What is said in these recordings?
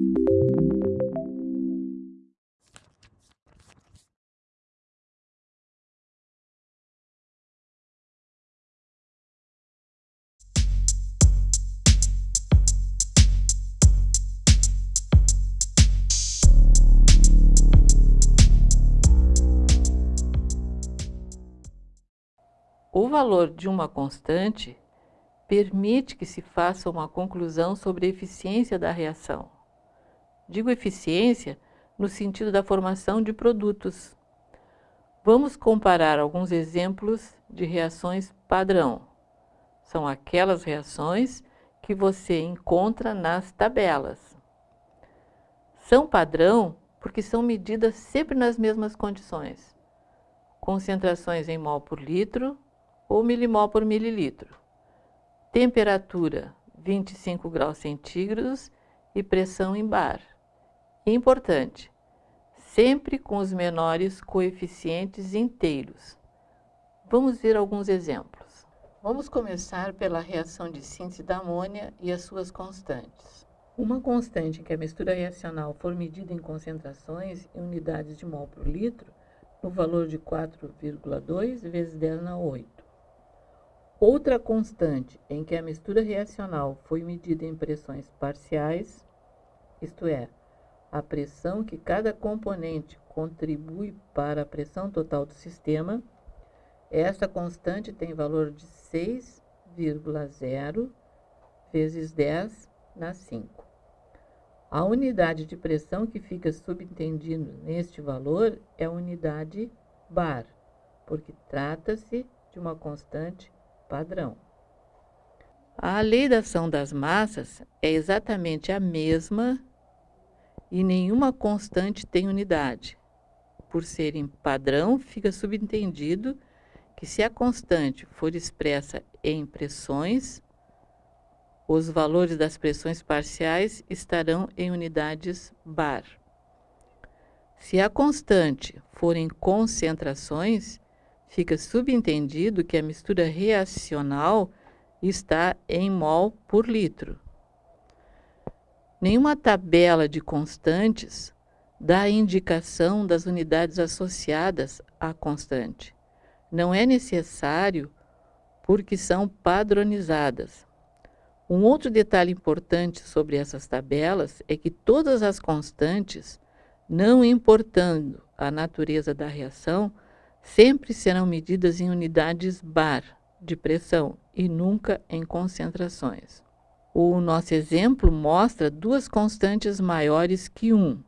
O valor de uma constante permite que se faça uma conclusão sobre a eficiência da reação. Digo eficiência no sentido da formação de produtos. Vamos comparar alguns exemplos de reações padrão. São aquelas reações que você encontra nas tabelas. São padrão porque são medidas sempre nas mesmas condições. Concentrações em mol por litro, ou milimol por mililitro. Temperatura 25 graus centígrados e pressão em bar. Importante, sempre com os menores coeficientes inteiros. Vamos ver alguns exemplos. Vamos começar pela reação de síntese da amônia e as suas constantes. Uma constante em que a mistura reacional for medida em concentrações em unidades de mol por litro, no valor de 4,2 vezes 10 na 8. Outra constante em que a mistura reacional foi medida em pressões parciais, isto é, a pressão que cada componente contribui para a pressão total do sistema, esta constante tem valor de 6,0 vezes 10 na 5. A unidade de pressão que fica subentendido neste valor é a unidade bar, porque trata-se de uma constante padrão. A lei da ação das massas é exatamente a mesma e nenhuma constante tem unidade. Por serem padrão, fica subentendido que se a constante for expressa em pressões, os valores das pressões parciais estarão em unidades bar. Se a constante for em concentrações, fica subentendido que a mistura reacional está em mol por litro. Nenhuma tabela de constantes dá indicação das unidades associadas à constante. Não é necessário porque são padronizadas. Um outro detalhe importante sobre essas tabelas é que todas as constantes, não importando a natureza da reação, sempre serão medidas em unidades bar de pressão e nunca em concentrações. O nosso exemplo mostra duas constantes maiores que 1,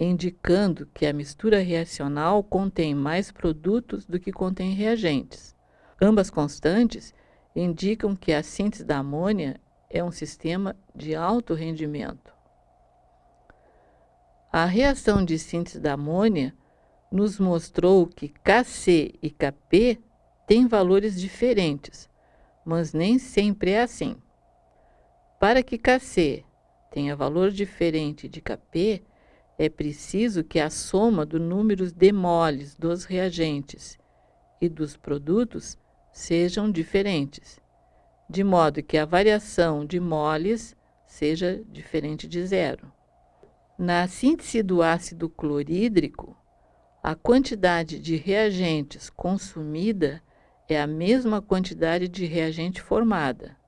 indicando que a mistura reacional contém mais produtos do que contém reagentes. Ambas constantes indicam que a síntese da amônia é um sistema de alto rendimento. A reação de síntese da amônia nos mostrou que Kc e Kp têm valores diferentes, mas nem sempre é assim. Para que Kc tenha valor diferente de Kp, é preciso que a soma do número de moles dos reagentes e dos produtos sejam diferentes, de modo que a variação de moles seja diferente de zero. Na síntese do ácido clorídrico, a quantidade de reagentes consumida é a mesma quantidade de reagente formada.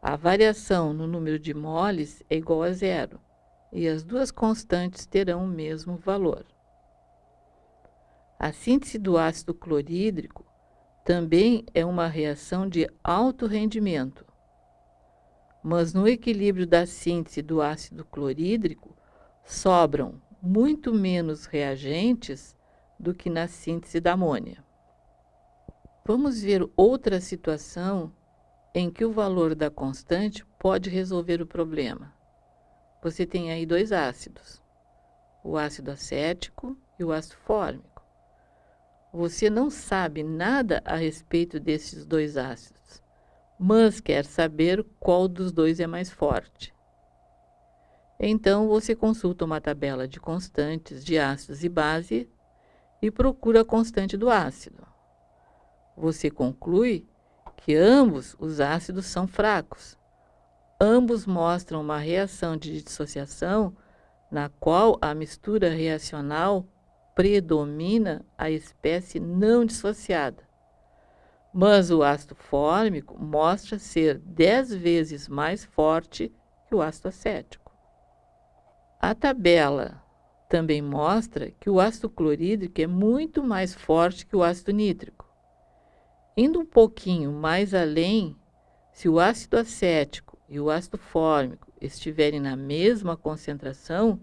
A variação no número de moles é igual a zero, e as duas constantes terão o mesmo valor. A síntese do ácido clorídrico também é uma reação de alto rendimento, mas no equilíbrio da síntese do ácido clorídrico sobram muito menos reagentes do que na síntese da amônia. Vamos ver outra situação em que o valor da constante pode resolver o problema. Você tem aí dois ácidos, o ácido acético e o ácido fórmico. Você não sabe nada a respeito desses dois ácidos, mas quer saber qual dos dois é mais forte. Então, você consulta uma tabela de constantes de ácidos e base e procura a constante do ácido. Você conclui que ambos os ácidos são fracos, ambos mostram uma reação de dissociação na qual a mistura reacional predomina a espécie não dissociada. Mas o ácido fórmico mostra ser dez vezes mais forte que o ácido acético. A tabela também mostra que o ácido clorídrico é muito mais forte que o ácido nítrico. Indo um pouquinho mais além, se o ácido acético e o ácido fórmico estiverem na mesma concentração,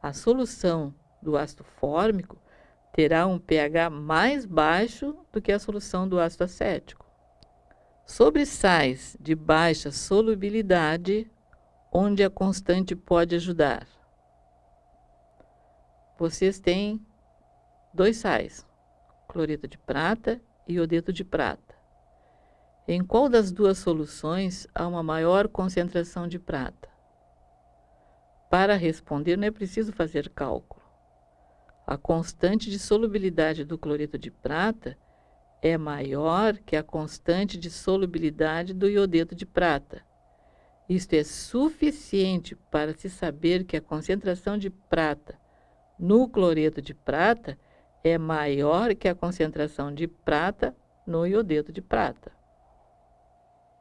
a solução do ácido fórmico terá um pH mais baixo do que a solução do ácido acético. Sobre sais de baixa solubilidade, onde a constante pode ajudar? Vocês têm dois sais, cloreto de prata iodeto de prata. Em qual das duas soluções há uma maior concentração de prata? Para responder, não é preciso fazer cálculo. A constante de solubilidade do cloreto de prata é maior que a constante de solubilidade do iodeto de prata. Isto é suficiente para se saber que a concentração de prata no cloreto de prata é maior que a concentração de prata no iodeto de prata.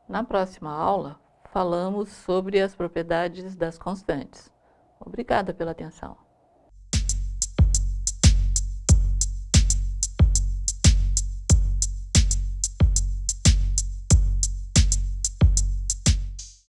Na próxima aula, falamos sobre as propriedades das constantes. Obrigada pela atenção.